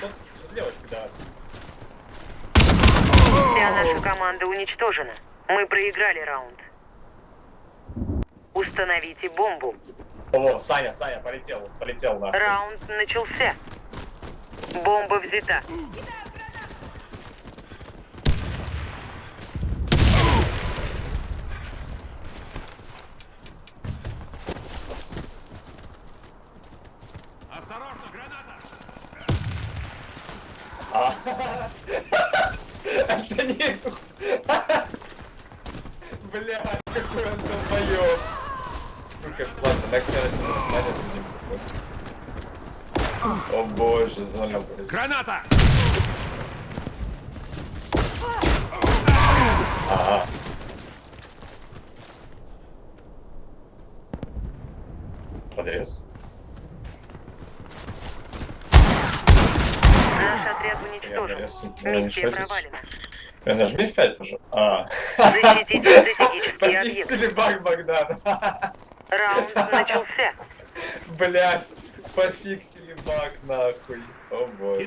что, что девочка, да? с- Вся наша команда уничтожена. Мы проиграли раунд. Установите бомбу. О, Саня, Саня, полетел, полетел нахуй. Раунд начался. Бомба взята. Осторожно, граната! Это не... Бля, какой он долбоёб. Сука, ладно, так все равно смотрят, будем с О боже, знаю. Граната! Ага. Подрез. Наш отряд Я уничтожен. Миссия провалена. Нажми F5, пожалуйста. А. Защитите стратегические объекты. Пофиксили баг Богдан. Раунд начался. Блять, пофиксили баг нахуй. О боже.